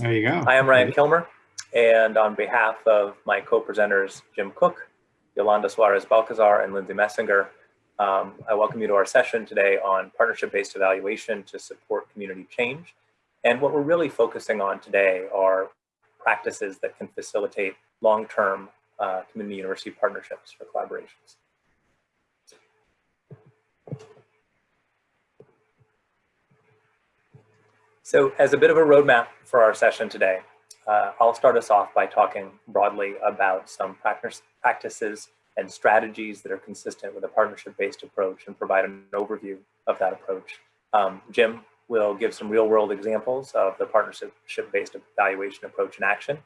There you go. I'm Ryan Kilmer, and on behalf of my co-presenters, Jim Cook, Yolanda Suarez Balcazar, and Lindsay Messinger, um, I welcome you to our session today on partnership-based evaluation to support community change. And what we're really focusing on today are practices that can facilitate long-term uh, community university partnerships for collaborations. So as a bit of a roadmap for our session today, uh, I'll start us off by talking broadly about some practice, practices and strategies that are consistent with a partnership-based approach and provide an overview of that approach. Um, Jim will give some real-world examples of the partnership-based evaluation approach in action.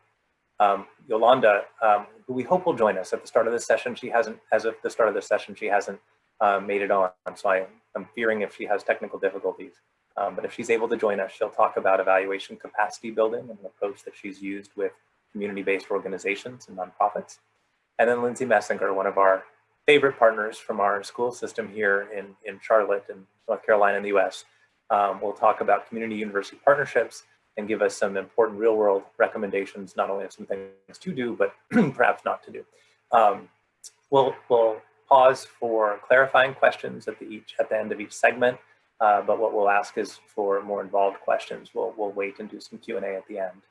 Um, Yolanda, um, who we hope will join us at the start of this session, she hasn't, as of the start of this session, she hasn't uh, made it on, so I, I'm fearing if she has technical difficulties. Um, but if she's able to join us, she'll talk about evaluation capacity building and an approach that she's used with community-based organizations and nonprofits. And then Lindsay Messinger, one of our favorite partners from our school system here in, in Charlotte and North Carolina in the US, um, will talk about community university partnerships and give us some important real world recommendations, not only of some things to do, but perhaps not to do. Um, we'll, we'll pause for clarifying questions at the, each, at the end of each segment. Uh, but what we'll ask is for more involved questions. We'll, we'll wait and do some Q&A at the end.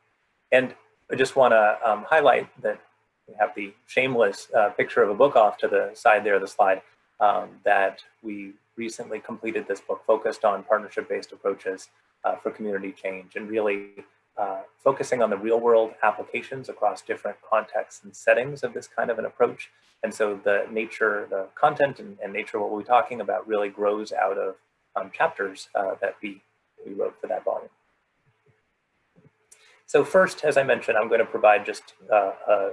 And I just want to um, highlight that we have the shameless uh, picture of a book off to the side there of the slide um, that we recently completed this book focused on partnership-based approaches uh, for community change and really uh, focusing on the real world applications across different contexts and settings of this kind of an approach. And so the nature, the content and, and nature of what we're talking about really grows out of um, chapters uh, that we, we wrote for that volume. So first, as I mentioned, I'm going to provide just uh, a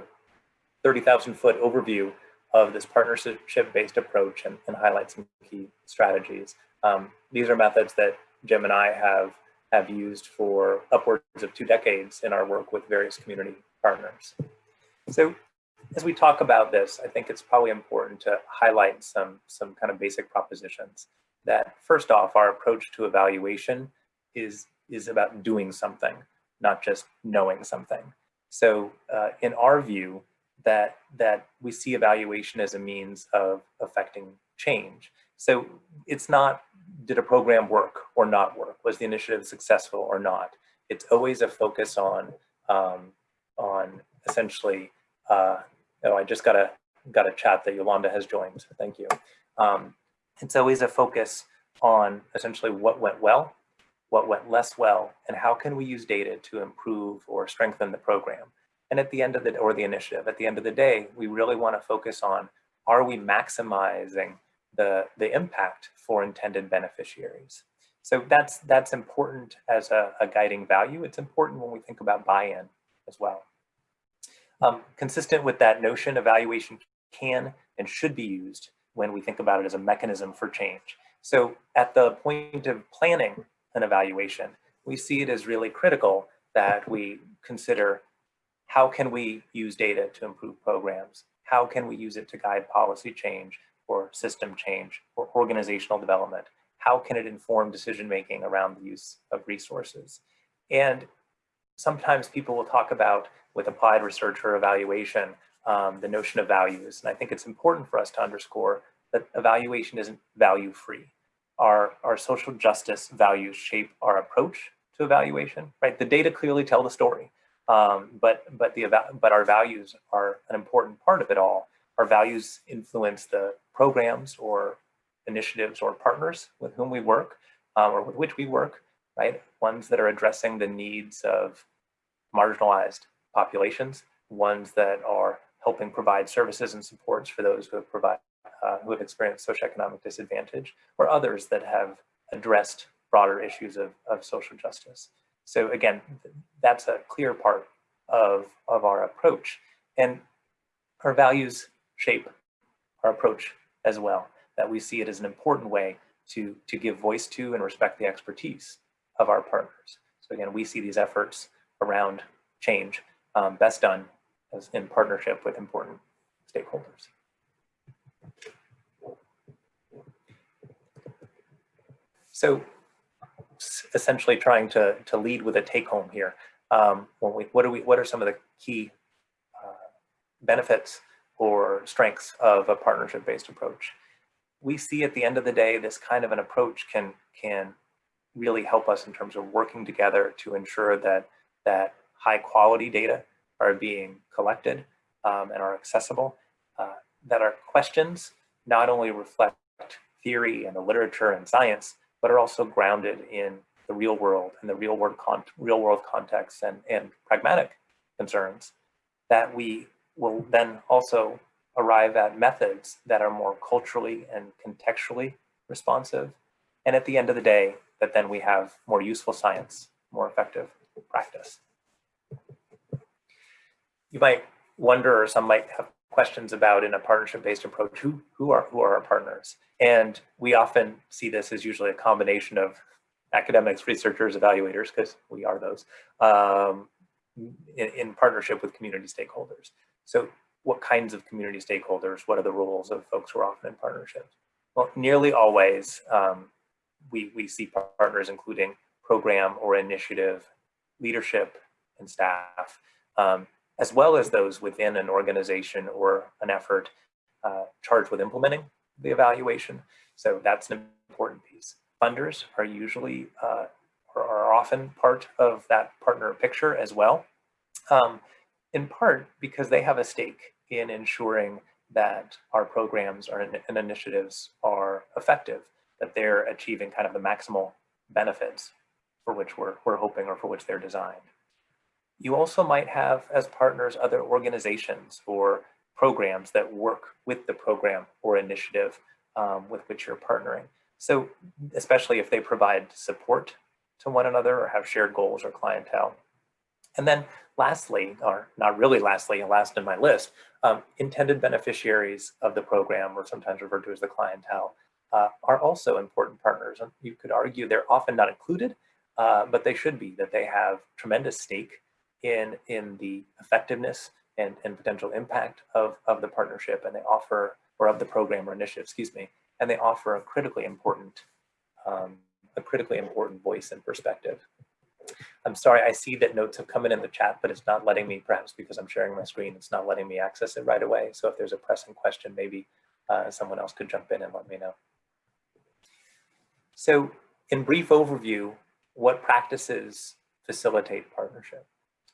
30,000 foot overview of this partnership-based approach and, and, highlight some key strategies. Um, these are methods that Jim and I have, have used for upwards of two decades in our work with various community partners. So as we talk about this, I think it's probably important to highlight some, some kind of basic propositions that first off, our approach to evaluation is, is about doing something, not just knowing something. So uh, in our view, that, that we see evaluation as a means of affecting change. So it's not, did a program work or not work? Was the initiative successful or not? It's always a focus on, um, on essentially, uh, oh, I just got a, got a chat that Yolanda has joined, thank you. Um, it's always a focus on essentially what went well, what went less well, and how can we use data to improve or strengthen the program. And at the end of the, or the initiative, at the end of the day, we really want to focus on, are we maximizing the, the impact for intended beneficiaries? So that's, that's important as a, a guiding value. It's important when we think about buy-in as well. Um, consistent with that notion, evaluation can and should be used when we think about it as a mechanism for change. So at the point of planning an evaluation, we see it as really critical that we consider how can we use data to improve programs? How can we use it to guide policy change or system change or organizational development? How can it inform decision-making around the use of resources? And sometimes people will talk about with applied research or evaluation, um, the notion of values. And I think it's important for us to underscore that evaluation isn't value free. Our, our social justice values shape our approach to evaluation, right? The data clearly tell the story, um, but, but, the, but our values are an important part of it all. Our values influence the programs or initiatives or partners with whom we work um, or with which we work, right? Ones that are addressing the needs of marginalized populations, ones that are helping provide services and supports for those who have provide, uh, who have experienced socioeconomic disadvantage, or others that have addressed broader issues of, of social justice. So again, that's a clear part of, of our approach. And our values shape our approach as well, that we see it as an important way to, to give voice to and respect the expertise of our partners. So again, we see these efforts around change um, best done as in partnership with important stakeholders. So essentially trying to, to lead with a take home here. um, when we, what, are we, what are some of the key uh, benefits or strengths of a partnership-based approach? We see at the end of the day, this kind of an approach can, can really help us in terms of working together to ensure that, that high quality data are being collected um, and are accessible, uh, that our questions not only reflect theory and the literature and science, but are also grounded in the real world and the real world, con real world context and, and pragmatic concerns that we will then also arrive at methods that are more culturally and contextually responsive. And at the end of the day, that then we have more useful science, more effective practice. You might wonder, or some might have questions about in a partnership-based approach, who, who, are, who are our partners? And we often see this as usually a combination of academics, researchers, evaluators, because we are those, um, in, in, partnership with community stakeholders. So what kinds of community stakeholders, what are the roles of folks who are often in partnerships? Well, nearly always um, we, we see partners including program or initiative, leadership and staff, um, as well as those within an organization or an effort uh, charged with implementing the evaluation. So that's an important piece. Funders are usually uh, or are often part of that partner picture as well, um, in part because they have a stake in ensuring that our programs or, and initiatives are effective, that they're achieving kind of the maximal benefits for which we're, we're hoping or for which they're designed. You also might have as partners other organizations or programs that work with the program or initiative um, with which you're partnering. So especially if they provide support to one another or have shared goals or clientele. And then lastly, or not really lastly, last in my list, um, intended beneficiaries of the program, or sometimes referred to as the clientele, uh, are also important partners. And you could argue they're often not included, uh, but they should be, that they have tremendous stake in, in the effectiveness and, and potential impact of, of the partnership and they offer, or of the program or initiative, excuse me, and they offer a critically important, um, a critically important voice and perspective. I'm sorry, I see that notes have come in in the chat, but it's not letting me, perhaps because I'm sharing my screen, it's not letting me access it right away. So if there's a pressing question, maybe uh, someone else could jump in and let me know. So in brief overview, what practices facilitate partnership?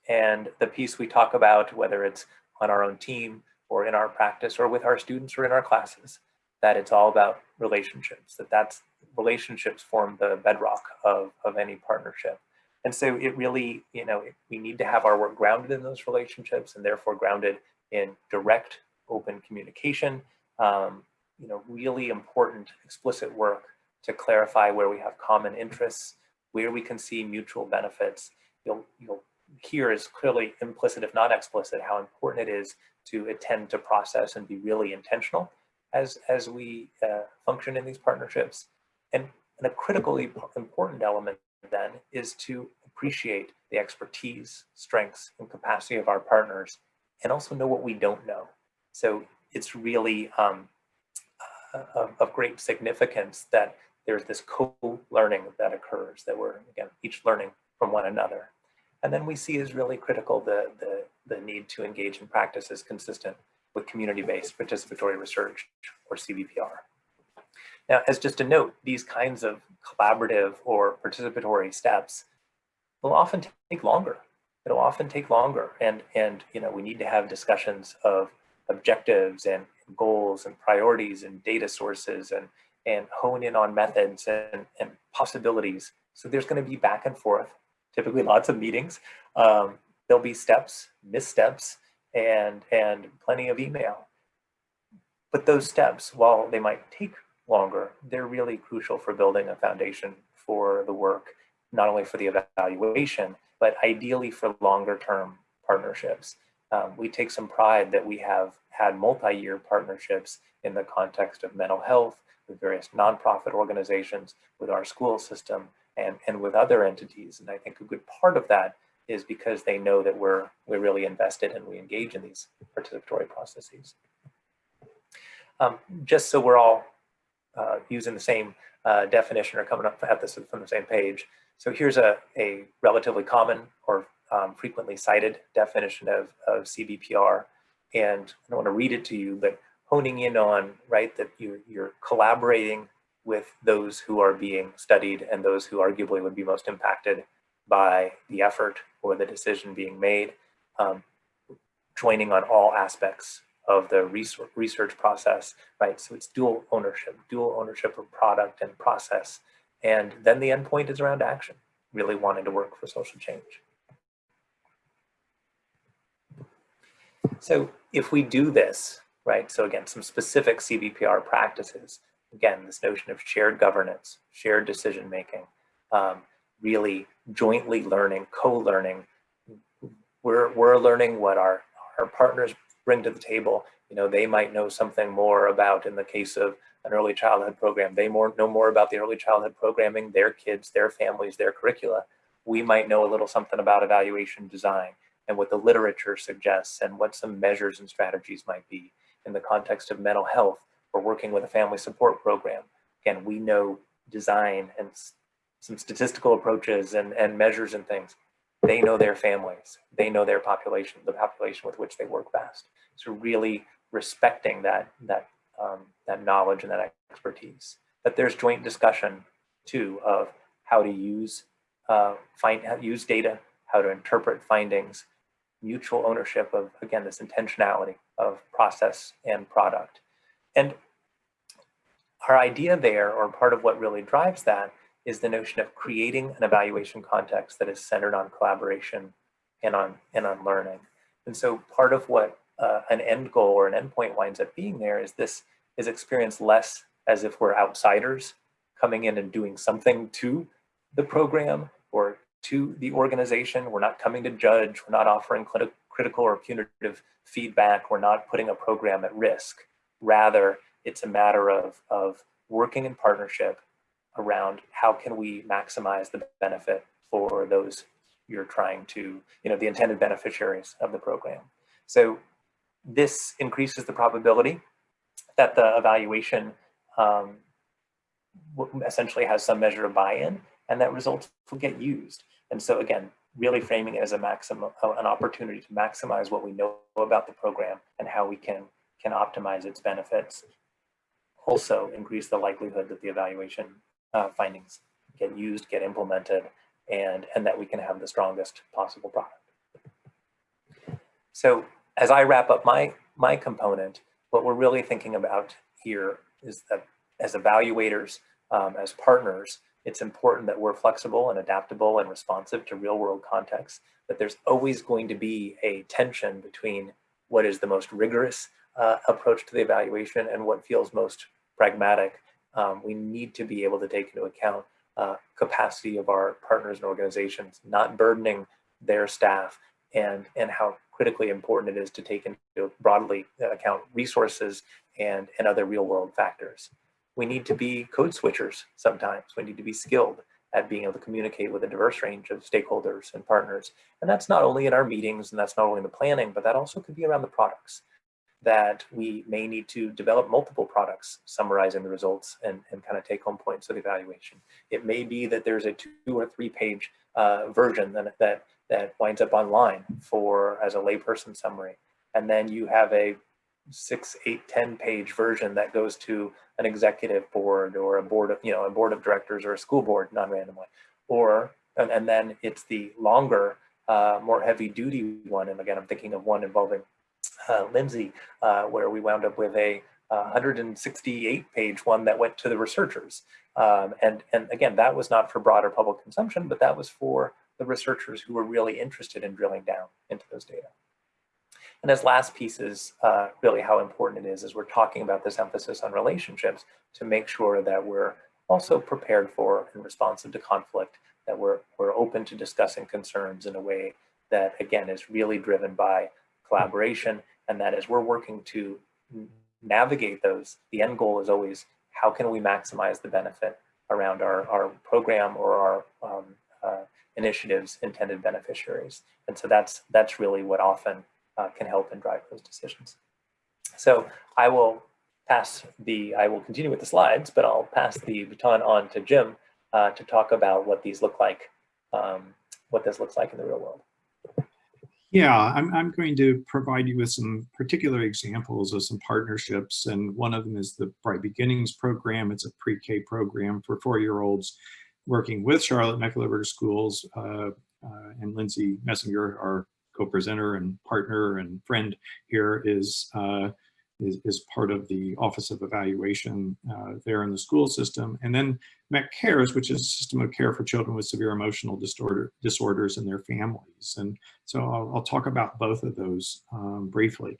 And the piece we talk about, whether it's on our own team or in our practice or with our students or in our classes, that it's all about relationships, that that's relationships form the bedrock of, of any partnership. And so it really, you know, we need to have our work grounded in those relationships and therefore grounded in direct open communication, um, you know, really important explicit work to clarify where we have common interests, where we can see mutual benefits. You'll, you'll here is clearly implicit, if not explicit, how important it is to attend to process and be really intentional as, as we uh, function in these partnerships. And, and a critically important element then is to appreciate the expertise, strengths, and capacity of our partners and also know what we don't know. So it's really um, uh, of, of great significance that there's this co-learning that occurs, that we're, again, each learning from one another. And then we see as really critical the, the, the need to engage in practices consistent with community-based participatory research or CBPR. Now, as just a note, these kinds of collaborative or participatory steps will often take longer. It'll often take longer. And, and you know, we need to have discussions of objectives and goals and priorities and data sources and, and hone in on methods and, and possibilities. So there's going to be back and forth typically lots of meetings. Um, there'll be steps, missteps, and, and plenty of email. But those steps, while they might take longer, they're really crucial for building a foundation for the work, not only for the evaluation, but ideally for longer term partnerships. Um, we take some pride that we have had multi-year partnerships in the context of mental health, with various nonprofit organizations, with our school system, and, and with other entities. And I think a good part of that is because they know that we're, we're really invested and we engage in these participatory processes. Um, just so we're all uh, using the same uh, definition or coming up at this from the same page. So here's a, a relatively common or um, frequently cited definition of, of CBPR. And I don't want to read it to you, but honing in on, right, that you're, you're collaborating with those who are being studied and those who arguably would be most impacted by the effort or the decision being made, um, joining on all aspects of the research process, right? So it's dual ownership, dual ownership of product and process. And then the endpoint is around action, really wanting to work for social change. So if we do this, right? So again, some specific CBPR practices, again, this notion of shared governance, shared decision-making, um, really jointly learning, co-learning. We're, we're learning what our, our partners bring to the table. You know, they might know something more about, in the case of an early childhood program, they more know more about the early childhood programming, their kids, their families, their curricula. We might know a little something about evaluation design and what the literature suggests and what some measures and strategies might be in the context of mental health or working with a family support program. Again, we know design and some statistical approaches and, and measures and things. They know their families. They know their population, the population with which they work best. So really respecting that, that, um, that knowledge and that expertise. But there's joint discussion too of how to use, uh, find, use data, how to interpret findings, mutual ownership of, again, this intentionality of process and product. And our idea there, or part of what really drives that, is the notion of creating an evaluation context that is centered on collaboration and on, and on learning. And so part of what uh, an end goal or an endpoint winds up being there is this is experienced less as if we're outsiders coming in and doing something to the program or to the organization. We're not coming to judge. We're not offering critical or punitive feedback. We're not putting a program at risk. Rather, it's a matter of, of working in partnership around how can we maximize the benefit for those you're trying to, you know, the intended beneficiaries of the program. So this increases the probability that the evaluation um, essentially has some measure of buy-in and that results will get used. And so again, really framing it as a maximum, an opportunity to maximize what we know about the program and how we can, can optimize its benefits. Also increase the likelihood that the evaluation uh, findings get used, get implemented, and, and that we can have the strongest possible product. So as I wrap up my, my component, what we're really thinking about here is that as evaluators, um, as partners, it's important that we're flexible and adaptable and responsive to real world contexts, that there's always going to be a tension between what is the most rigorous uh, approach to the evaluation and what feels most pragmatic. Um, we need to be able to take into account uh, capacity of our partners and organizations, not burdening their staff and, and how critically important it is to take into broadly account resources and, and other real world factors we need to be code switchers sometimes. We need to be skilled at being able to communicate with a diverse range of stakeholders and partners. And that's not only in our meetings and that's not only in the planning, but that also could be around the products that we may need to develop multiple products summarizing the results and, and kind of take home points of evaluation. It may be that there's a two or three page uh, version that, that, that winds up online for as a layperson summary. And then you have a six, eight, 10 page version that goes to an executive board or a board of, you know, a board of directors or a school board non-randomly. Or, and, and, then it's the longer, uh, more heavy duty one. And again, I'm thinking of one involving Lindsay, uh, where we wound up with a 168 page one that went to the researchers. Um, and, and again, that was not for broader public consumption, but that was for the researchers who were really interested in drilling down into those data. And as last pieces, uh, really how important it is as we're talking about this emphasis on relationships to make sure that we're also prepared for and responsive to conflict, that we're, we're open to discussing concerns in a way that, again, is really driven by collaboration, and that as we're working to navigate those, the end goal is always how can we maximize the benefit around our, our program or our um, uh, initiatives intended beneficiaries. And so that's, that's really what often uh, can help and drive those decisions. So I will pass the, I will continue with the slides, but I'll pass the baton on to Jim uh, to talk about what these look like, um, what this looks like in the real world. Yeah, I'm, I'm going to provide you with some particular examples of some partnerships. And one of them is the Bright Beginnings program. It's a pre-K program for four-year-olds working with Charlotte Mecklenburg Schools. Uh, uh, and Lindsay Messinger, our co-presenter and partner and friend here is, uh, is, is, part of the Office of Evaluation uh, there in the school system. And then MEC Cares, which is a system of care for children with severe emotional disorder, disorders and their families. And so I'll, I'll talk about both of those um, briefly.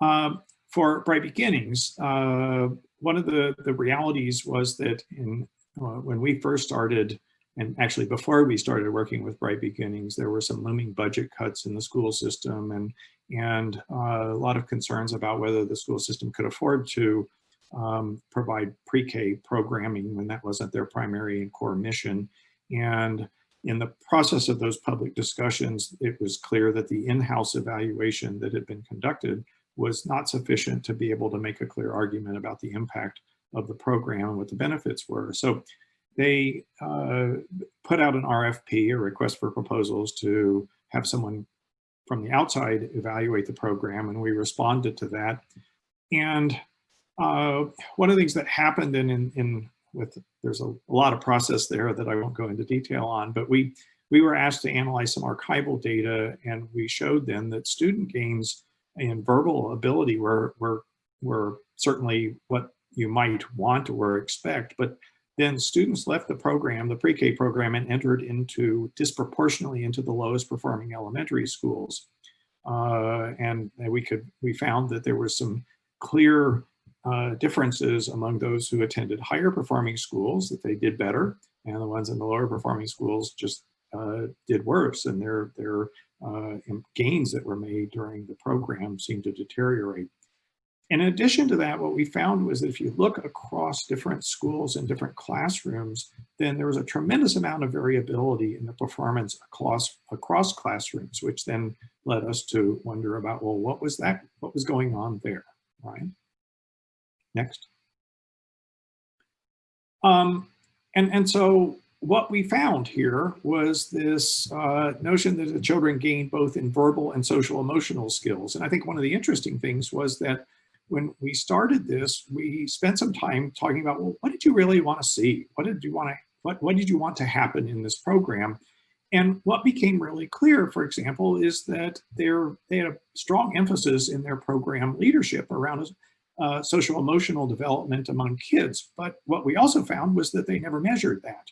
Um, for Bright Beginnings, uh, one of the, the realities was that in, uh, when we first started and actually before we started working with Bright Beginnings, there were some looming budget cuts in the school system and, and uh, a lot of concerns about whether the school system could afford to um, provide pre-K programming when that wasn't their primary and core mission. And in the process of those public discussions, it was clear that the in-house evaluation that had been conducted was not sufficient to be able to make a clear argument about the impact of the program and what the benefits were. So they uh, put out an RFP, a request for proposals to have someone from the outside evaluate the program and we responded to that. And uh, one of the things that happened in, in, in with, there's a, a, lot of process there that I won't go into detail on, but we, we were asked to analyze some archival data and we showed them that student gains in verbal ability were, were, were certainly what you might want or expect, but then students left the program, the pre-K program, and entered into disproportionately into the lowest performing elementary schools. Uh, and we could we found that there were some clear uh, differences among those who attended higher performing schools that they did better, and the ones in the lower performing schools just uh, did worse, and their their uh, gains that were made during the program seemed to deteriorate. In addition to that, what we found was that if you look across different schools and different classrooms, then there was a tremendous amount of variability in the performance across, across classrooms, which then led us to wonder about, well, what was that, what was going on there, right? Next. Um, and, and so what we found here was this uh, notion that the children gained both in verbal and social emotional skills. And I think one of the interesting things was that when we started this, we spent some time talking about, well, what did you really want to see? What did you want to, what, what did you want to happen in this program? And what became really clear, for example, is that they're, they had a strong emphasis in their program leadership around uh, social emotional development among kids. But what we also found was that they never measured that.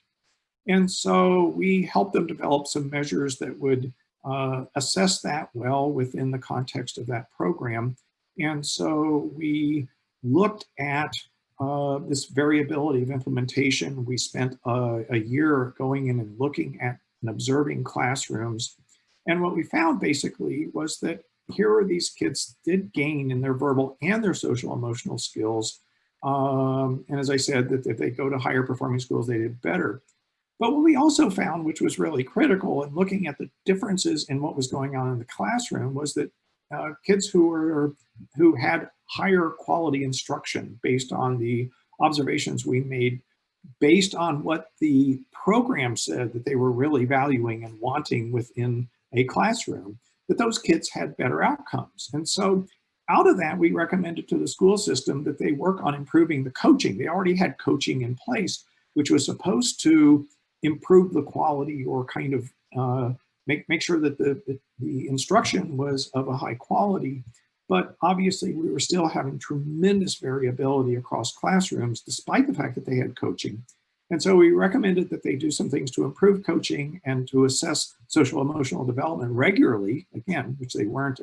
And so we helped them develop some measures that would uh, assess that well within the context of that program. And so we looked at uh, this variability of implementation. We spent a, a year going in and looking at and observing classrooms. And what we found basically was that here are these kids did gain in their verbal and their social emotional skills. Um, and as I said, that if they go to higher performing schools, they did better. But what we also found, which was really critical in looking at the differences in what was going on in the classroom was that uh, kids who were who had higher quality instruction based on the observations we made based on what the program said that they were really valuing and wanting within a classroom, that those kids had better outcomes. And so out of that, we recommended to the school system that they work on improving the coaching. They already had coaching in place, which was supposed to improve the quality or kind of uh, make, make sure that the, the, the instruction was of a high quality, but obviously we were still having tremendous variability across classrooms, despite the fact that they had coaching. And so we recommended that they do some things to improve coaching and to assess social emotional development regularly, again, which they weren't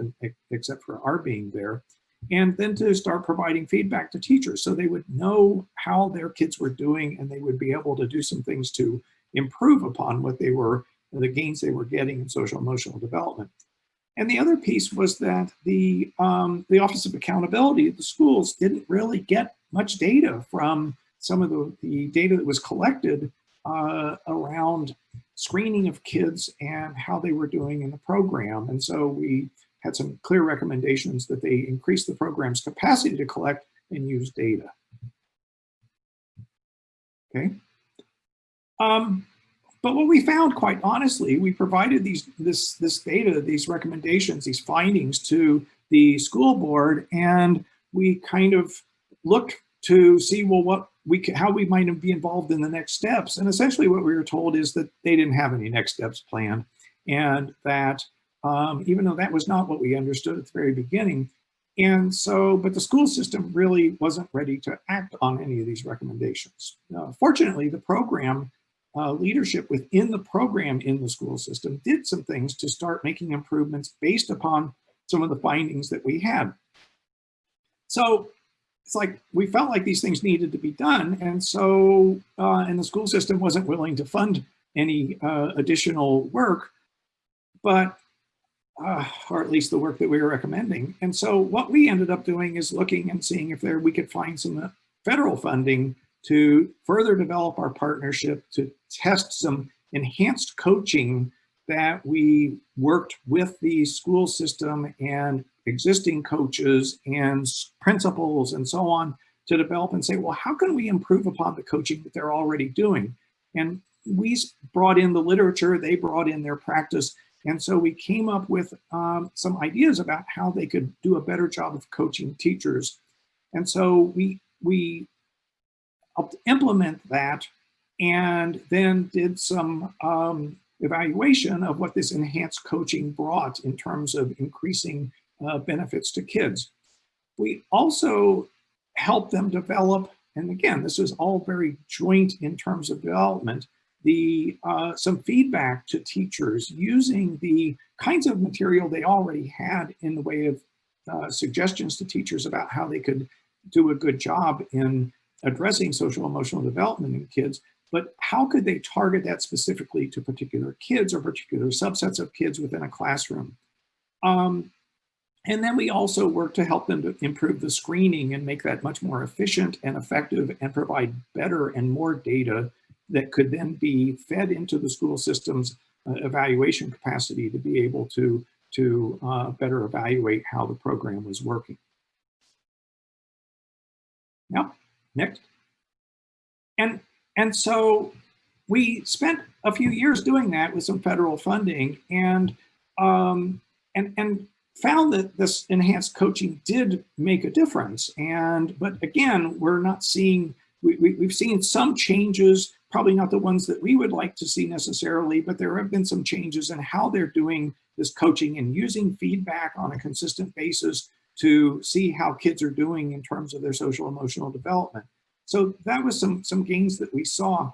except for our being there, and then to start providing feedback to teachers so they would know how their kids were doing and they would be able to do some things to improve upon what they were the gains they were getting in social emotional development. And the other piece was that the, um, the Office of Accountability at the schools didn't really get much data from some of the, the data that was collected uh, around screening of kids and how they were doing in the program. And so we had some clear recommendations that they increase the program's capacity to collect and use data. Okay. Um, but what we found, quite honestly, we provided these this this data, these recommendations, these findings to the school board, and we kind of looked to see well what we how we might be involved in the next steps. And essentially, what we were told is that they didn't have any next steps planned, and that um, even though that was not what we understood at the very beginning. And so, but the school system really wasn't ready to act on any of these recommendations. Uh, fortunately, the program uh, leadership within the program in the school system did some things to start making improvements based upon some of the findings that we had. So it's like we felt like these things needed to be done. And so, uh, and the school system wasn't willing to fund any uh, additional work, but, uh, or at least the work that we were recommending. And so what we ended up doing is looking and seeing if there we could find some federal funding to further develop our partnership, to test some enhanced coaching that we worked with the school system and existing coaches and principals and so on to develop and say, well, how can we improve upon the coaching that they're already doing? And we brought in the literature, they brought in their practice. And so we came up with um, some ideas about how they could do a better job of coaching teachers. And so we, we helped implement that and then did some um, evaluation of what this enhanced coaching brought in terms of increasing uh, benefits to kids. We also helped them develop, and again, this is all very joint in terms of development, the uh, some feedback to teachers using the kinds of material they already had in the way of uh, suggestions to teachers about how they could do a good job in addressing social emotional development in kids, but how could they target that specifically to particular kids or particular subsets of kids within a classroom? Um, and then we also work to help them to improve the screening and make that much more efficient and effective and provide better and more data that could then be fed into the school system's uh, evaluation capacity to be able to, to uh, better evaluate how the program was working. Yep. Next. And, and so we spent a few years doing that with some federal funding and, um, and, and found that this enhanced coaching did make a difference. And, but again, we're not seeing, we, we, we've seen some changes, probably not the ones that we would like to see necessarily, but there have been some changes in how they're doing this coaching and using feedback on a consistent basis to see how kids are doing in terms of their social emotional development. So that was some, some gains that we saw.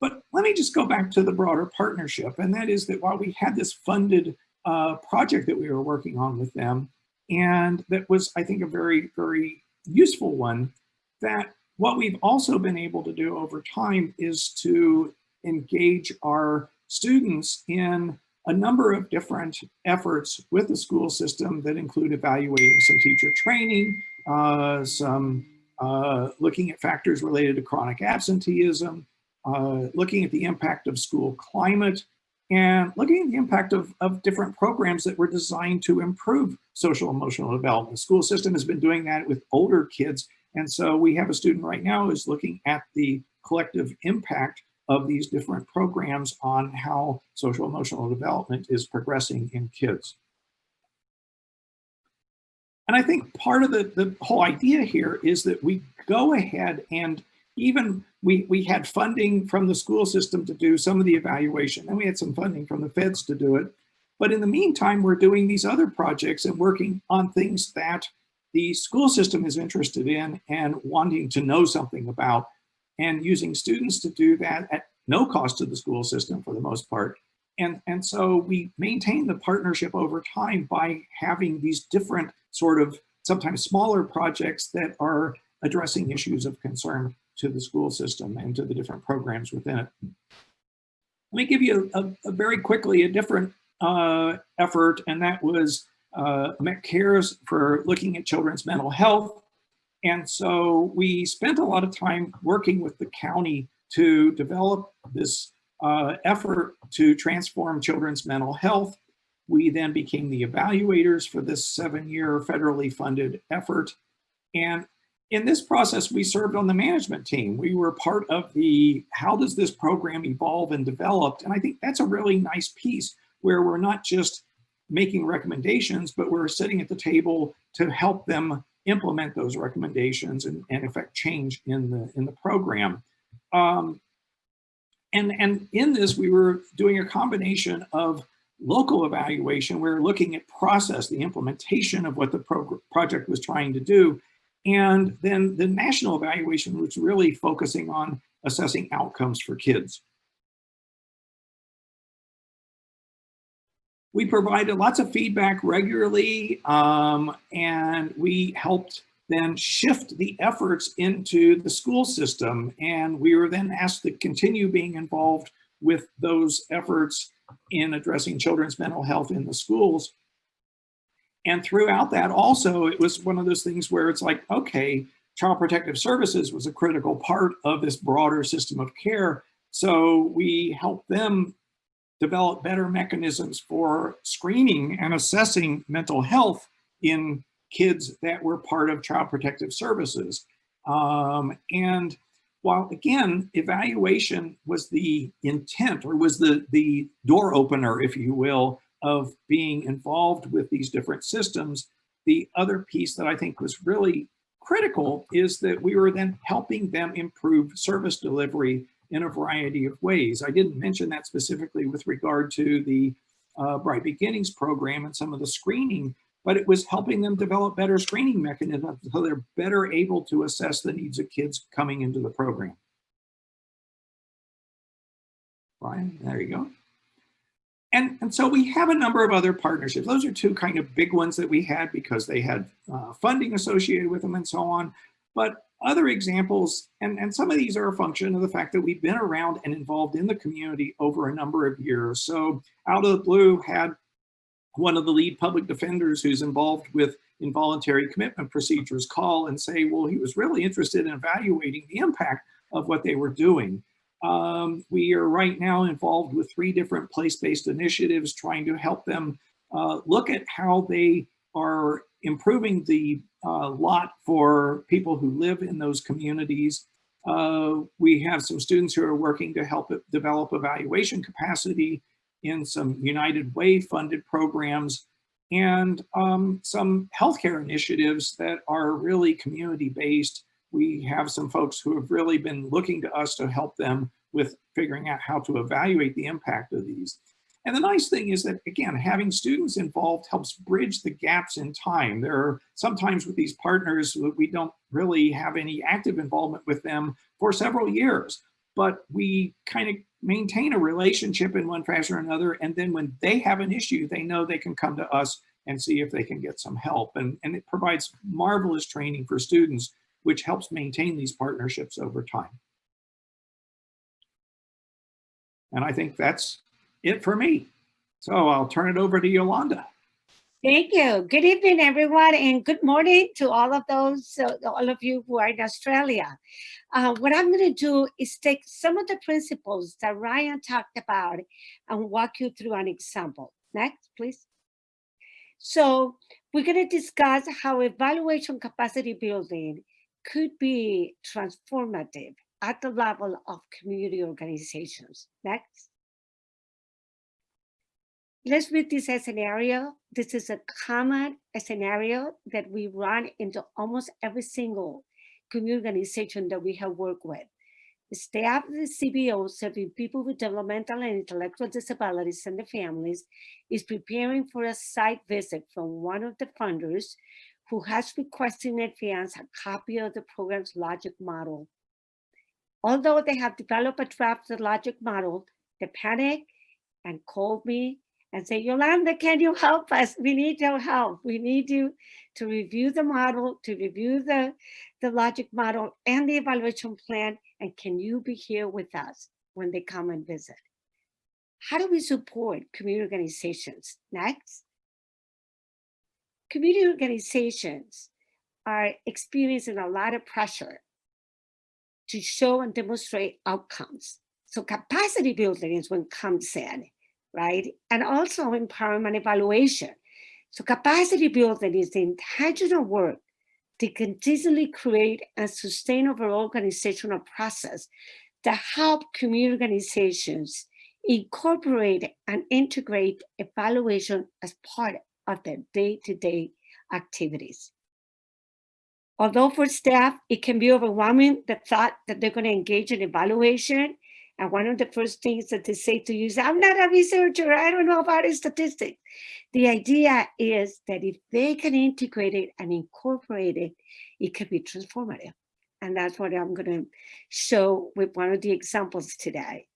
But let me just go back to the broader partnership. And that is that while we had this funded uh, project that we were working on with them, and that was, I think, a very, very useful one, that what we've also been able to do over time is to engage our students in a number of different efforts with the school system that include evaluating some teacher training, uh, some uh, looking at factors related to chronic absenteeism, uh, looking at the impact of school climate, and looking at the impact of, of different programs that were designed to improve social emotional development. The school system has been doing that with older kids. And so we have a student right now who's looking at the collective impact of these different programs on how social emotional development is progressing in kids. And I think part of the, the whole idea here is that we go ahead and even we, we had funding from the school system to do some of the evaluation and we had some funding from the feds to do it. But in the meantime, we're doing these other projects and working on things that the school system is interested in and wanting to know something about and using students to do that at no cost to the school system for the most part. And, and so we maintain the partnership over time by having these different sort of sometimes smaller projects that are addressing issues of concern to the school system and to the different programs within it. Let me give you a, a very quickly a different uh, effort, and that was uh, Cares for looking at children's mental health. And so we spent a lot of time working with the county to develop this uh, effort to transform children's mental health. We then became the evaluators for this seven-year federally funded effort. And in this process, we served on the management team. We were part of the, how does this program evolve and develop? And I think that's a really nice piece where we're not just making recommendations, but we're sitting at the table to help them implement those recommendations and, and affect change in the, in the program. Um, and, and in this, we were doing a combination of local evaluation. We are looking at process, the implementation of what the project was trying to do. And then the national evaluation was really focusing on assessing outcomes for kids. We provided lots of feedback regularly um, and we helped then shift the efforts into the school system. And we were then asked to continue being involved with those efforts in addressing children's mental health in the schools. And throughout that also, it was one of those things where it's like, okay, Child Protective Services was a critical part of this broader system of care. So we helped them develop better mechanisms for screening and assessing mental health in kids that were part of Child Protective Services. Um, and while again, evaluation was the intent or was the, the door opener, if you will, of being involved with these different systems, the other piece that I think was really critical is that we were then helping them improve service delivery in a variety of ways. I didn't mention that specifically with regard to the uh, Bright Beginnings program and some of the screening, but it was helping them develop better screening mechanisms so they're better able to assess the needs of kids coming into the program. Ryan, there you go. And, and so we have a number of other partnerships. Those are two kind of big ones that we had because they had uh, funding associated with them and so on. But other examples, and, and some of these are a function of the fact that we've been around and involved in the community over a number of years. So Out of the Blue had one of the lead public defenders who's involved with involuntary commitment procedures call and say, well, he was really interested in evaluating the impact of what they were doing. Um, we are right now involved with three different place-based initiatives trying to help them uh, look at how they are improving the uh, lot for people who live in those communities. Uh, we have some students who are working to help develop evaluation capacity in some United Way funded programs and um, some healthcare initiatives that are really community based. We have some folks who have really been looking to us to help them with figuring out how to evaluate the impact of these. And the nice thing is that, again, having students involved helps bridge the gaps in time. There are sometimes with these partners, we don't really have any active involvement with them for several years, but we kind of maintain a relationship in one fashion or another. And then when they have an issue, they know they can come to us and see if they can get some help. And, and it provides marvelous training for students, which helps maintain these partnerships over time. And I think that's it for me. So I'll turn it over to Yolanda. Thank you. Good evening, everyone, and good morning to all of those, uh, all of you who are in Australia. Uh, what I'm going to do is take some of the principles that Ryan talked about and walk you through an example. Next, please. So we're going to discuss how evaluation capacity building could be transformative at the level of community organizations. Next. Let's read this as scenario. This is a common scenario that we run into almost every single community organization that we have worked with. The staff of the CBO serving people with developmental and intellectual disabilities and their families is preparing for a site visit from one of the funders who has requested in advance a copy of the program's logic model. Although they have developed a draft logic model, they panic and called me and say, Yolanda, can you help us? We need your help. We need you to review the model, to review the, the logic model and the evaluation plan. And can you be here with us when they come and visit? How do we support community organizations? Next. Community organizations are experiencing a lot of pressure to show and demonstrate outcomes. So capacity building is when comes in right? And also empowerment evaluation. So capacity building is the intentional work to continually create and sustain organizational process that help community organizations incorporate and integrate evaluation as part of their day-to-day activities. Although for staff, it can be overwhelming, the thought that they're going to engage in evaluation. And one of the first things that they say to you is, I'm not a researcher, I don't know about statistics. The idea is that if they can integrate it and incorporate it, it can be transformative. And that's what I'm going to show with one of the examples today.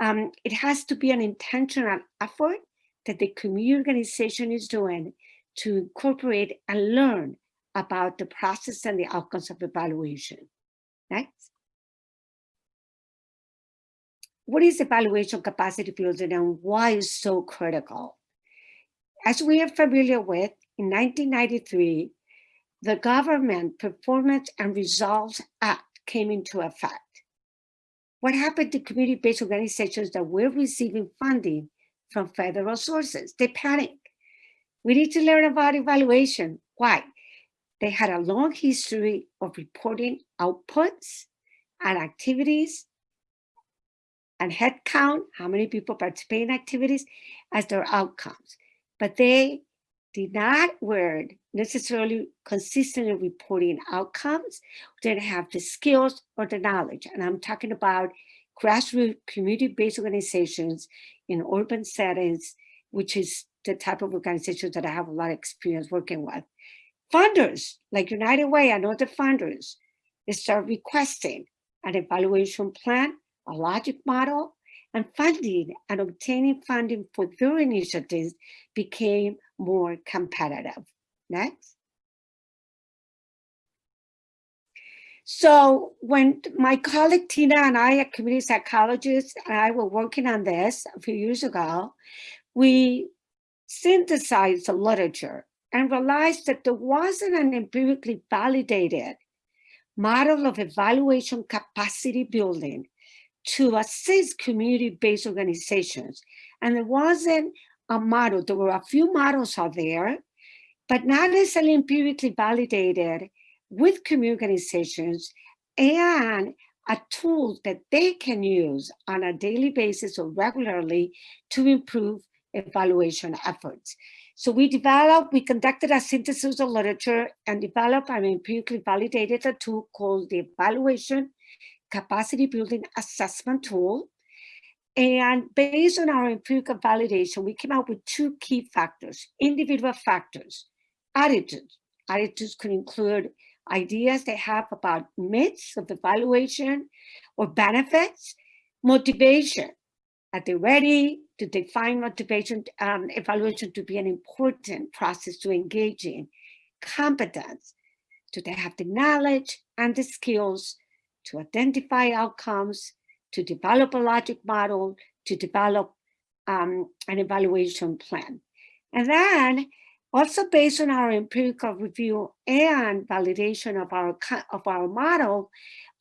Um, it has to be an intentional effort that the community organization is doing to incorporate and learn about the process and the outcomes of evaluation. Next. What is evaluation capacity building and why is so critical? As we are familiar with, in 1993, the Government Performance and Results Act came into effect. What happened to community-based organizations that were receiving funding from federal sources? They panicked. We need to learn about evaluation. Why? They had a long history of reporting outputs and activities and head count, how many people participate in activities as their outcomes. But they did not were necessarily consistently reporting outcomes, didn't have the skills or the knowledge. And I'm talking about grassroots community-based organizations in urban settings, which is the type of organizations that I have a lot of experience working with. Funders like United Way and other funders, they start requesting an evaluation plan, a logic model, and funding and obtaining funding for their initiatives became more competitive. Next. So when my colleague Tina and I, a community psychologist, and I were working on this a few years ago, we synthesized the literature and realized that there wasn't an empirically validated model of evaluation capacity building to assist community-based organizations. And there wasn't a model. There were a few models out there, but not necessarily empirically validated with community organizations and a tool that they can use on a daily basis or regularly to improve evaluation efforts. So we developed, we conducted a synthesis of literature and developed an empirically validated a tool called the Evaluation Capacity Building Assessment Tool. And based on our empirical validation, we came up with two key factors, individual factors, attitudes. Attitudes could include ideas they have about myths of evaluation or benefits, motivation. Are they ready? to define motivation um, evaluation to be an important process to engage in. Competence, do they have the knowledge and the skills to identify outcomes, to develop a logic model, to develop um, an evaluation plan. And then also based on our empirical review and validation of our, of our model,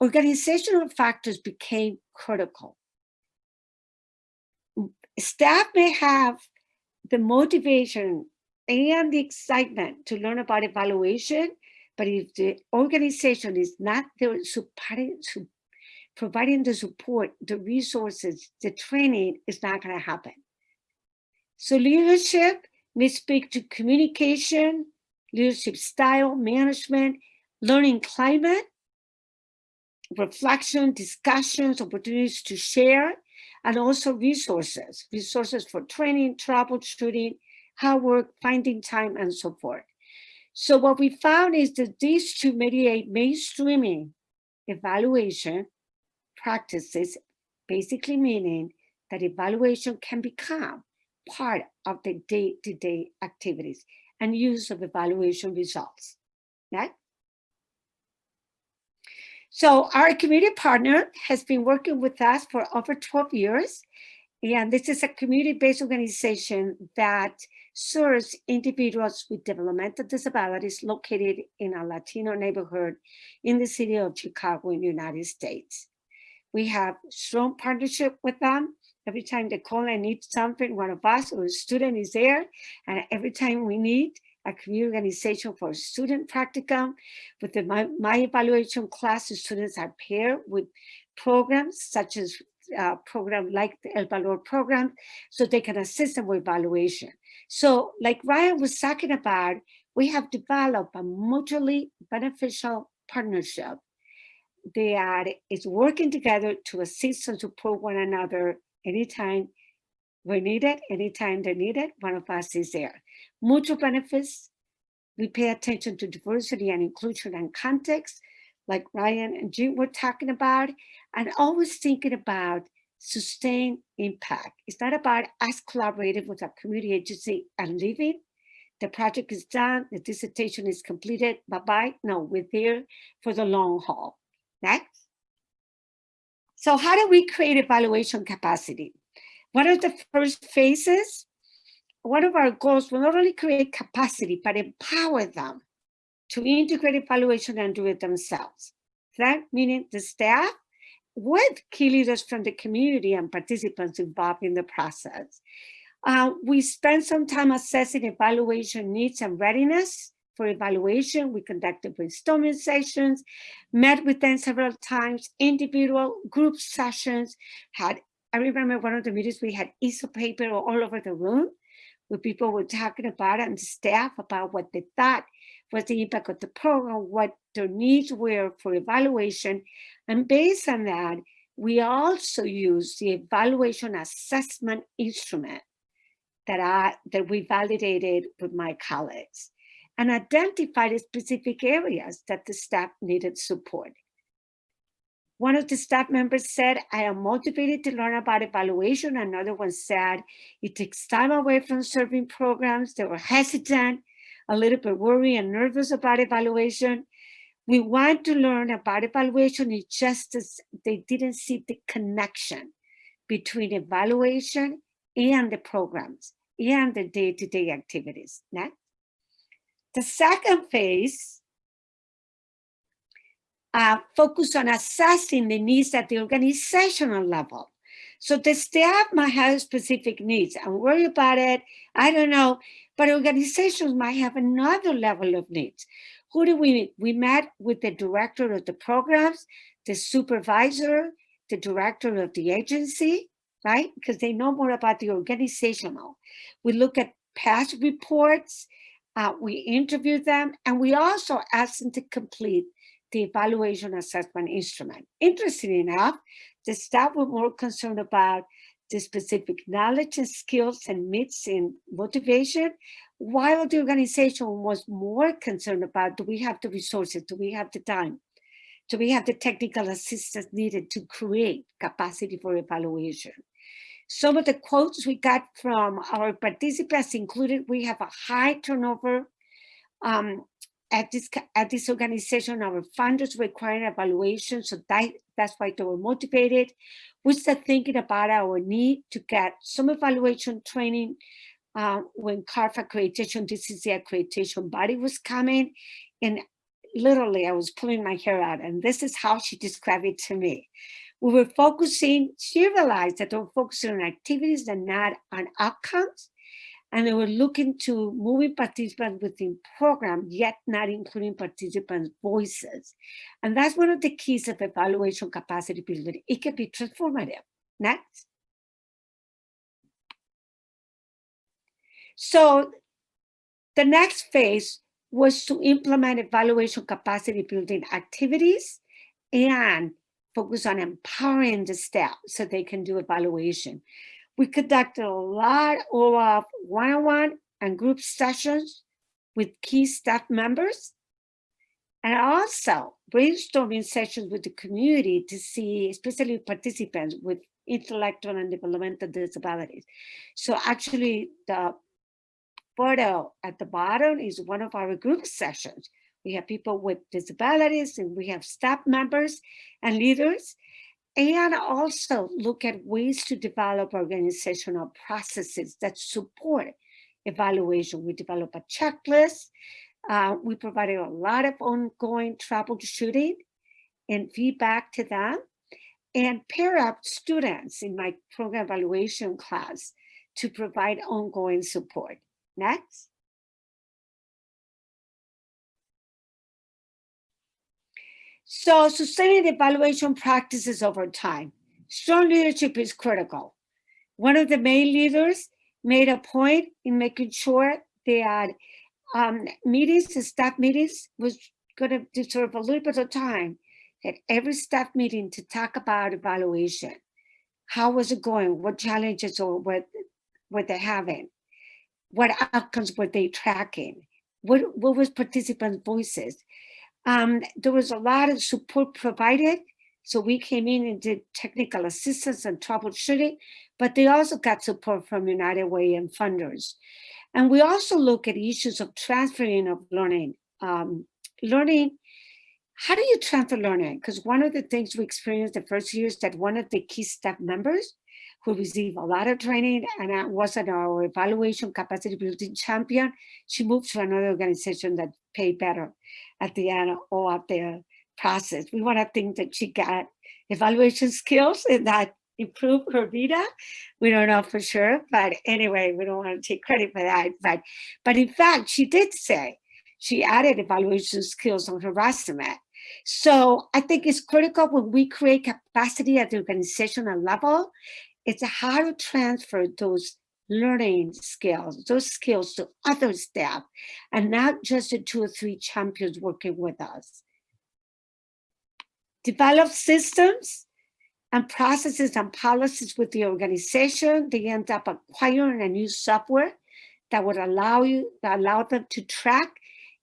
organizational factors became critical staff may have the motivation and the excitement to learn about evaluation, but if the organization is not there supporting, providing the support, the resources, the training is not going to happen. So leadership may speak to communication, leadership style, management, learning climate, reflection, discussions, opportunities to share, and also resources, resources for training, troubleshooting, hard work, finding time, and so forth. So what we found is that these two mediate mainstreaming evaluation practices, basically meaning that evaluation can become part of the day-to-day -day activities and use of evaluation results. Next. So our community partner has been working with us for over 12 years. And this is a community-based organization that serves individuals with developmental disabilities located in a Latino neighborhood in the city of Chicago in the United States. We have strong partnership with them. Every time they call and need something, one of us or a student is there. And every time we need a community organization for student practicum. With the my, my evaluation class, the students are paired with programs such as uh, program like the El Valor program, so they can assist them with evaluation. So like Ryan was talking about, we have developed a mutually beneficial partnership that is working together to assist and support one another anytime we're needed, anytime they're needed, one of us is there. Mutual benefits, we pay attention to diversity and inclusion and context, like Ryan and Jim were talking about, and always thinking about sustained impact. It's not about us collaborating with a community agency and leaving. The project is done, the dissertation is completed, bye-bye. No, we're there for the long haul. Next. So how do we create evaluation capacity? One of the first phases, one of our goals will not only create capacity, but empower them to integrate evaluation and do it themselves. That meaning the staff with key leaders from the community and participants involved in the process. Uh, we spent some time assessing evaluation needs and readiness for evaluation. We conducted brainstorming sessions, met with them several times, individual group sessions, had, I remember one of the meetings we had of paper all over the room where people were talking about it and staff about what they thought was the impact of the program, what their needs were for evaluation. And based on that, we also use the evaluation assessment instrument that I that we validated with my colleagues and identified specific areas that the staff needed support. One of the staff members said, I am motivated to learn about evaluation. Another one said, it takes time away from serving programs. They were hesitant, a little bit worried and nervous about evaluation. We want to learn about evaluation, it's just as they didn't see the connection between evaluation and the programs and the day-to-day -day activities. Next. The second phase uh, focus on assessing the needs at the organizational level. So the staff might have specific needs. I'm worried about it. I don't know. But organizations might have another level of needs. Who do we meet? We met with the director of the programs, the supervisor, the director of the agency, right? Because they know more about the organizational. We look at past reports, uh, we interview them, and we also ask them to complete the evaluation assessment instrument. Interesting enough, the staff were more concerned about the specific knowledge and skills and meets and motivation, while the organization was more concerned about do we have the resources, do we have the time, do we have the technical assistance needed to create capacity for evaluation. Some of the quotes we got from our participants included, we have a high turnover um, at this at this organization. Our funders require evaluation, so that, that's why they were motivated. We started thinking about our need to get some evaluation training uh, when CARF accreditation, this is the accreditation body was coming, and literally I was pulling my hair out, and this is how she described it to me we were focusing, she realized that they were focusing on activities and not on outcomes. And they were looking to moving participants within program, yet not including participants' voices. And that's one of the keys of evaluation capacity building. It can be transformative. Next. So the next phase was to implement evaluation capacity building activities and focus on empowering the staff so they can do evaluation. We conducted a lot of uh, one-on-one -on -one and group sessions with key staff members and also brainstorming sessions with the community to see, especially participants with intellectual and developmental disabilities. So actually the photo at the bottom is one of our group sessions we have people with disabilities and we have staff members and leaders and also look at ways to develop organizational processes that support evaluation. We develop a checklist. Uh, we provided a lot of ongoing troubleshooting and feedback to them and pair up students in my program evaluation class to provide ongoing support. Next. So sustaining the evaluation practices over time. Strong leadership is critical. One of the main leaders made a point in making sure that um, meetings, the staff meetings was going to deserve a little bit of time at every staff meeting to talk about evaluation. How was it going? What challenges or what were they having? What outcomes were they tracking? What, what was participants' voices? Um, there was a lot of support provided. So we came in and did technical assistance and troubleshooting, but they also got support from United Way and funders. And we also look at issues of transferring of learning. Um, learning, how do you transfer learning? Because one of the things we experienced the first year is that one of the key staff members who received a lot of training and was an our evaluation capacity building champion, she moved to another organization that paid better at the end of the process. We want to think that she got evaluation skills and that improved her vida. We don't know for sure, but anyway, we don't want to take credit for that. But, but in fact, she did say she added evaluation skills on her resume. So I think it's critical when we create capacity at the organizational level, it's how to transfer those learning skills, those skills to other staff, and not just the two or three champions working with us. Develop systems and processes and policies with the organization. They end up acquiring a new software that would allow you, that allow them to track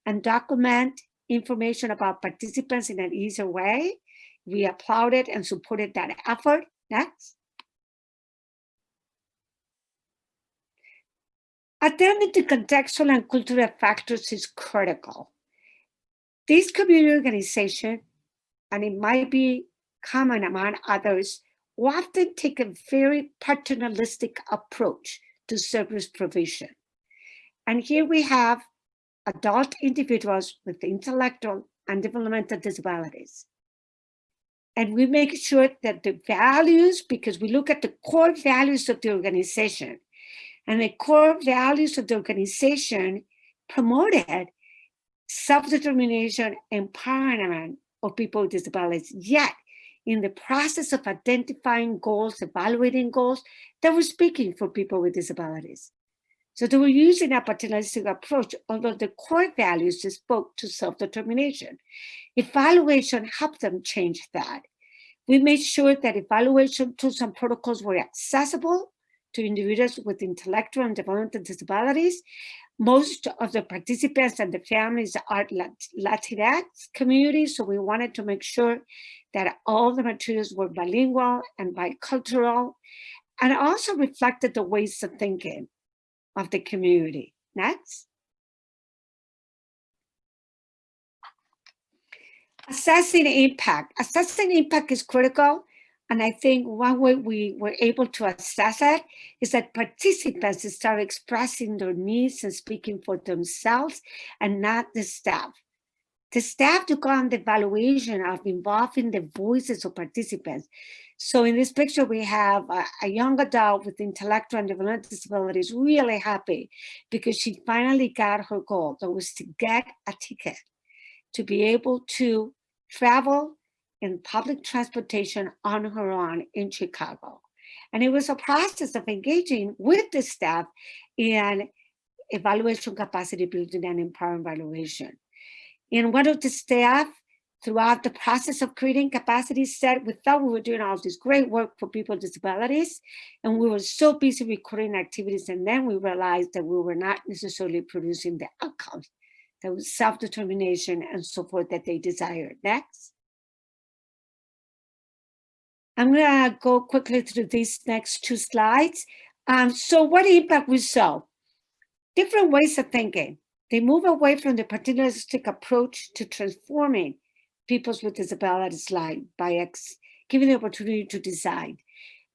and document information about participants in an easier way. We applauded and supported that effort. Next. Attending to contextual and cultural factors is critical. These community organizations, and it might be common among others, often take a very paternalistic approach to service provision. And here we have adult individuals with intellectual and developmental disabilities. And we make sure that the values, because we look at the core values of the organization, and the core values of the organization promoted self-determination, empowerment of people with disabilities. Yet, in the process of identifying goals, evaluating goals, they were speaking for people with disabilities. So they were using a paternalistic approach, although the core values spoke to self-determination. Evaluation helped them change that. We made sure that evaluation tools and protocols were accessible to individuals with intellectual and developmental disabilities. Most of the participants and the families are Latinx communities, so we wanted to make sure that all the materials were bilingual and bicultural, and also reflected the ways of thinking of the community. Next. Assessing impact. Assessing impact is critical and I think one way we were able to assess that is that participants start expressing their needs and speaking for themselves and not the staff. The staff took on the evaluation of involving the voices of participants. So in this picture, we have a, a young adult with intellectual and developmental disabilities really happy because she finally got her goal. That was to get a ticket to be able to travel in public transportation on her own in Chicago. And it was a process of engaging with the staff in evaluation capacity building and empowering evaluation. And one of the staff throughout the process of creating capacity said we thought we were doing all this great work for people with disabilities and we were so busy recording activities and then we realized that we were not necessarily producing the outcomes that was self-determination and support that they desired. Next. I'm going to go quickly through these next two slides. Um, so what impact we saw? Different ways of thinking. They move away from the paternalistic approach to transforming peoples with disabilities life by ex giving the opportunity to design.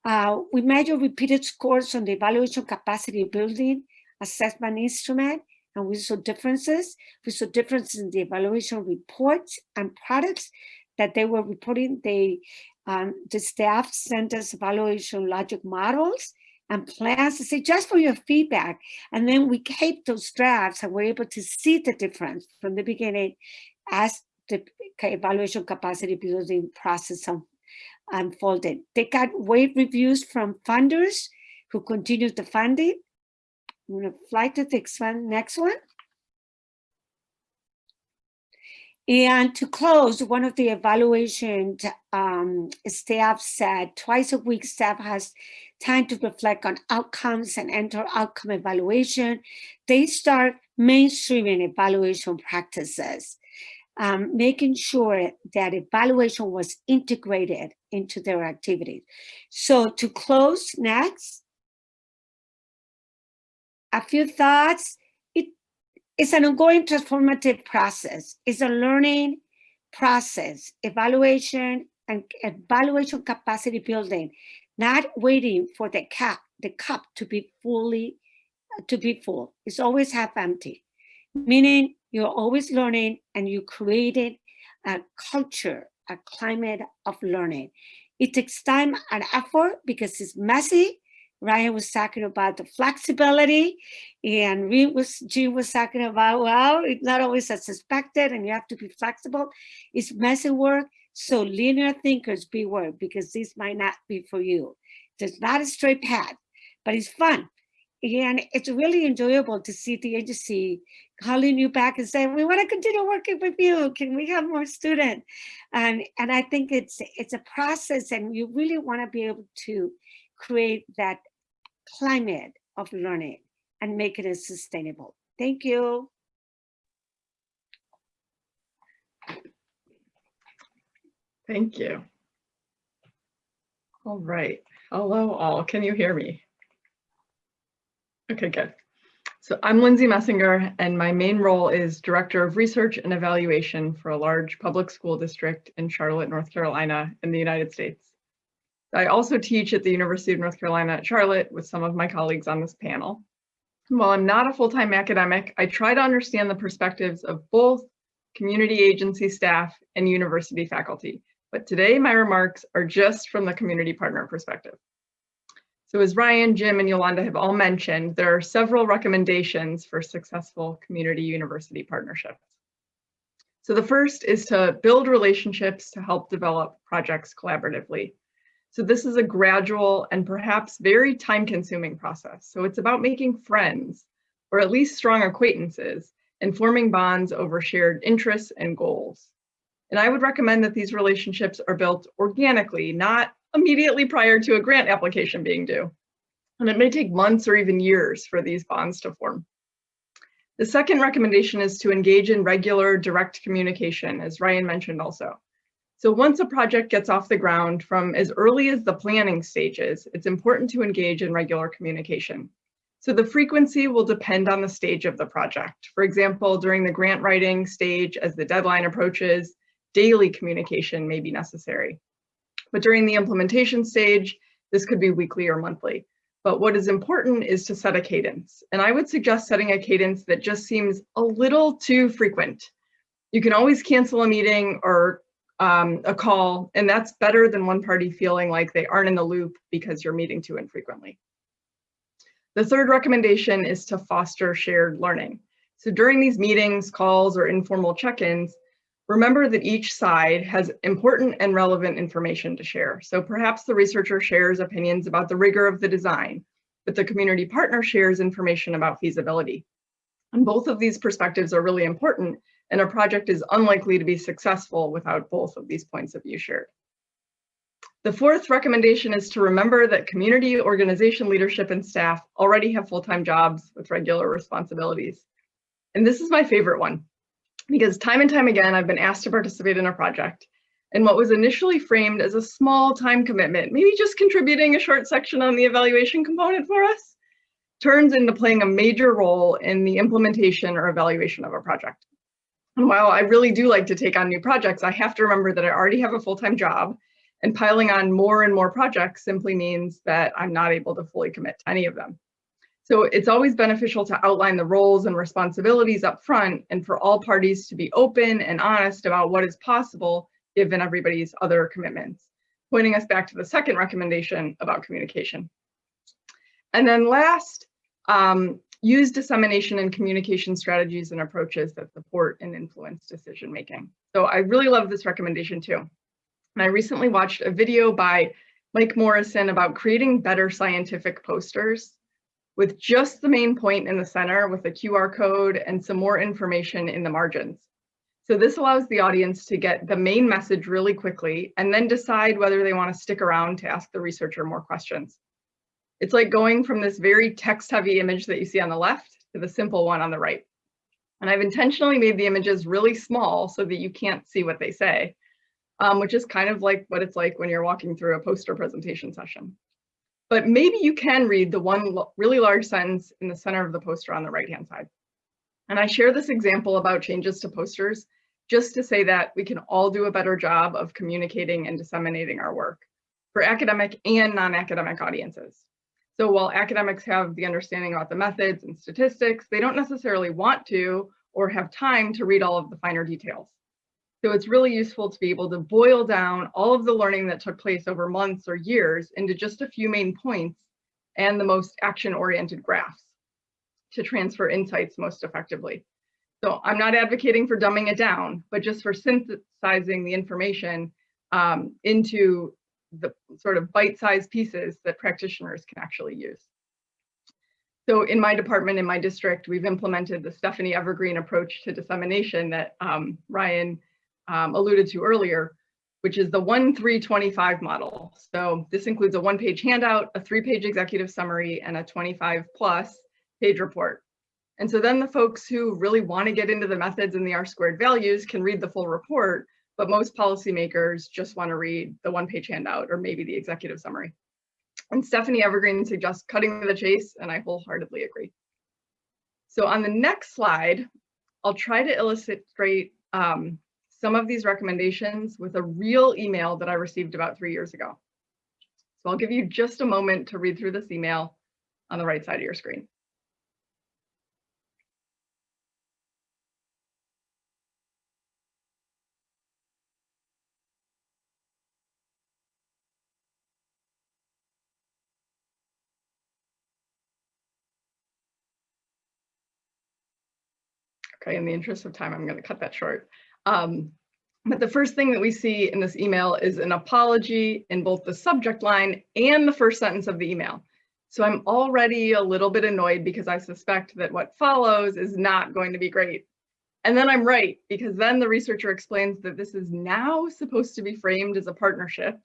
Uh, we measure repeated scores on the evaluation capacity building assessment instrument, and we saw differences. We saw differences in the evaluation reports and products that they were reporting. They um, the staff sent us evaluation logic models and plans to say, just for your feedback. And then we kept those drafts and we're able to see the difference from the beginning as the evaluation capacity building process unfolded. They got wave reviews from funders who continued the funding. I'm gonna fly to the next one, next one. And to close, one of the evaluation um, staff said twice a week staff has time to reflect on outcomes and enter outcome evaluation. They start mainstreaming evaluation practices, um, making sure that evaluation was integrated into their activities. So to close next, a few thoughts. It, it's an ongoing transformative process. It's a learning process, evaluation and evaluation capacity building, not waiting for the cap, the cup to be fully, to be full. It's always half empty, meaning you're always learning and you created a culture, a climate of learning. It takes time and effort because it's messy, Ryan was talking about the flexibility and Reed was, Jean was talking about, well, it's not always as expected and you have to be flexible. It's messy work. So linear thinkers beware because this might not be for you. It's not a straight path, but it's fun. And it's really enjoyable to see the agency calling you back and saying, we want to continue working with you. Can we have more students? And, and I think it's, it's a process and you really want to be able to create that climate of learning and make it sustainable. Thank you. Thank you. All right. Hello all. Can you hear me? Okay, good. So I'm Lindsay Messinger and my main role is Director of Research and Evaluation for a large public school district in Charlotte, North Carolina in the United States. I also teach at the University of North Carolina at Charlotte with some of my colleagues on this panel. While I'm not a full-time academic, I try to understand the perspectives of both community agency staff and university faculty. But today my remarks are just from the community partner perspective. So as Ryan, Jim, and Yolanda have all mentioned, there are several recommendations for successful community university partnerships. So the first is to build relationships to help develop projects collaboratively. So this is a gradual and perhaps very time consuming process. So it's about making friends or at least strong acquaintances and forming bonds over shared interests and goals. And I would recommend that these relationships are built organically, not immediately prior to a grant application being due. And it may take months or even years for these bonds to form. The second recommendation is to engage in regular direct communication, as Ryan mentioned also. So once a project gets off the ground from as early as the planning stages, it's important to engage in regular communication. So the frequency will depend on the stage of the project. For example, during the grant writing stage, as the deadline approaches, daily communication may be necessary. But during the implementation stage, this could be weekly or monthly. But what is important is to set a cadence. And I would suggest setting a cadence that just seems a little too frequent. You can always cancel a meeting or um, a call, and that's better than one party feeling like they aren't in the loop because you're meeting too infrequently. The third recommendation is to foster shared learning. So during these meetings, calls, or informal check-ins, remember that each side has important and relevant information to share. So perhaps the researcher shares opinions about the rigor of the design, but the community partner shares information about feasibility. And both of these perspectives are really important and a project is unlikely to be successful without both of these points of view shared. The fourth recommendation is to remember that community organization leadership and staff already have full-time jobs with regular responsibilities. And this is my favorite one because time and time again, I've been asked to participate in a project and what was initially framed as a small time commitment, maybe just contributing a short section on the evaluation component for us, turns into playing a major role in the implementation or evaluation of a project. And while I really do like to take on new projects, I have to remember that I already have a full-time job and piling on more and more projects simply means that I'm not able to fully commit to any of them. So it's always beneficial to outline the roles and responsibilities up front and for all parties to be open and honest about what is possible given everybody's other commitments. Pointing us back to the second recommendation about communication. And then last, um, use dissemination and communication strategies and approaches that support and influence decision making. So I really love this recommendation too. And I recently watched a video by Mike Morrison about creating better scientific posters with just the main point in the center with a QR code and some more information in the margins. So this allows the audience to get the main message really quickly and then decide whether they want to stick around to ask the researcher more questions. It's like going from this very text heavy image that you see on the left to the simple one on the right. And I've intentionally made the images really small so that you can't see what they say, um, which is kind of like what it's like when you're walking through a poster presentation session. But maybe you can read the one really large sentence in the center of the poster on the right-hand side. And I share this example about changes to posters just to say that we can all do a better job of communicating and disseminating our work for academic and non-academic audiences. So while academics have the understanding about the methods and statistics, they don't necessarily want to or have time to read all of the finer details. So it's really useful to be able to boil down all of the learning that took place over months or years into just a few main points and the most action-oriented graphs to transfer insights most effectively. So I'm not advocating for dumbing it down, but just for synthesizing the information um, into the sort of bite-sized pieces that practitioners can actually use. So in my department, in my district, we've implemented the Stephanie Evergreen approach to dissemination that um, Ryan um, alluded to earlier, which is the 1-3-25 model. So this includes a one-page handout, a three-page executive summary, and a 25-plus page report. And so then the folks who really want to get into the methods and the R squared values can read the full report, but most policymakers just want to read the one-page handout or maybe the executive summary. And Stephanie Evergreen suggests cutting the chase, and I wholeheartedly agree. So on the next slide, I'll try to illustrate um, some of these recommendations with a real email that I received about three years ago. So I'll give you just a moment to read through this email on the right side of your screen. Okay, in the interest of time, I'm going to cut that short. Um, but the first thing that we see in this email is an apology in both the subject line and the first sentence of the email. So I'm already a little bit annoyed because I suspect that what follows is not going to be great. And then I'm right, because then the researcher explains that this is now supposed to be framed as a partnership.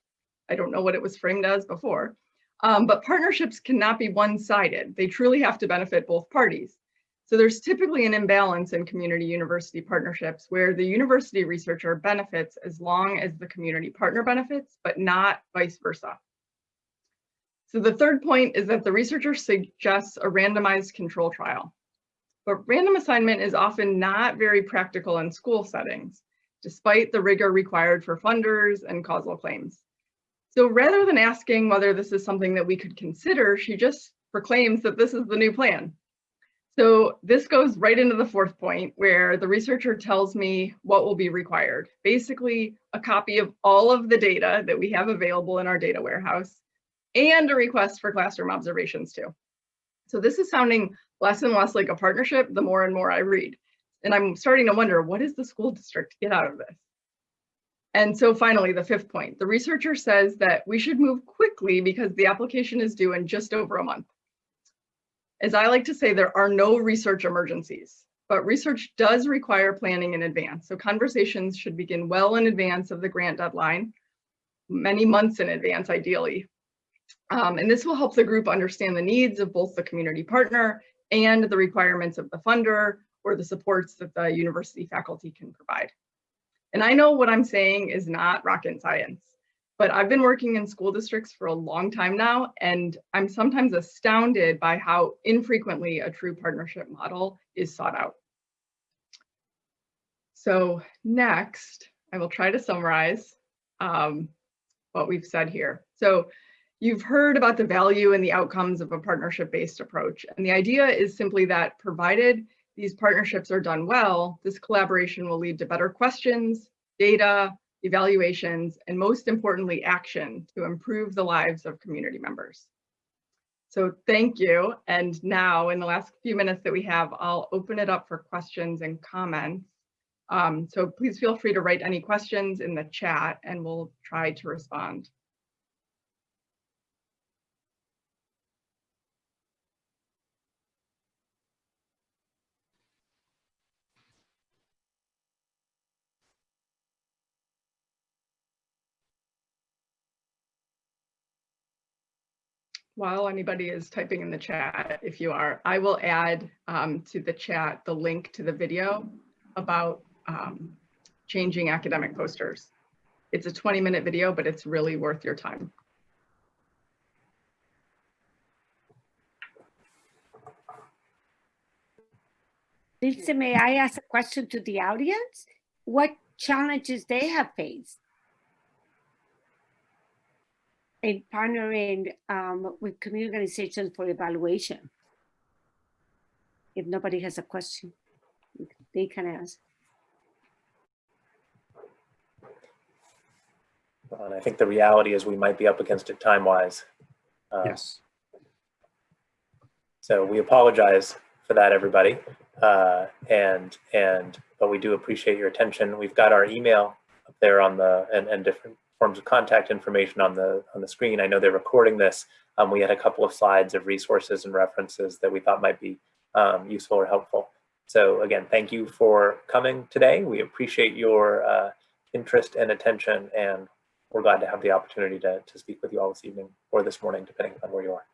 I don't know what it was framed as before, um, but partnerships cannot be one-sided. They truly have to benefit both parties. So there's typically an imbalance in community university partnerships where the university researcher benefits as long as the community partner benefits, but not vice versa. So the third point is that the researcher suggests a randomized control trial. But random assignment is often not very practical in school settings, despite the rigor required for funders and causal claims. So rather than asking whether this is something that we could consider, she just proclaims that this is the new plan. So this goes right into the fourth point where the researcher tells me what will be required. Basically, a copy of all of the data that we have available in our data warehouse and a request for classroom observations too. So this is sounding less and less like a partnership the more and more I read. And I'm starting to wonder, what does the school district get out of this? And so finally, the fifth point, the researcher says that we should move quickly because the application is due in just over a month. As I like to say, there are no research emergencies, but research does require planning in advance. So conversations should begin well in advance of the grant deadline, many months in advance, ideally. Um, and this will help the group understand the needs of both the community partner and the requirements of the funder or the supports that the university faculty can provide. And I know what I'm saying is not rocket science but I've been working in school districts for a long time now, and I'm sometimes astounded by how infrequently a true partnership model is sought out. So next, I will try to summarize um, what we've said here. So you've heard about the value and the outcomes of a partnership-based approach, and the idea is simply that provided these partnerships are done well, this collaboration will lead to better questions, data, evaluations, and most importantly, action to improve the lives of community members. So thank you. And now in the last few minutes that we have, I'll open it up for questions and comments. Um, so please feel free to write any questions in the chat and we'll try to respond. While anybody is typing in the chat, if you are, I will add um, to the chat the link to the video about um, changing academic posters. It's a 20 minute video, but it's really worth your time. Lisa, may I ask a question to the audience? What challenges they have faced? In partnering um, with community organizations for evaluation? If nobody has a question, they can ask. And I think the reality is we might be up against it time-wise. Uh, Yes. So we apologize for that, everybody. Uh, and, and, but we do appreciate your attention. We've got our email up there on the, and, and different forms of contact information on the, on the screen. I know they're recording this. Um, we had a couple of slides of resources and references that we thought might be um, useful or helpful. So again, thank you for coming today. We appreciate your uh, interest and attention, and we're glad to have the opportunity to, to speak with you all this evening or this morning, depending on where you are.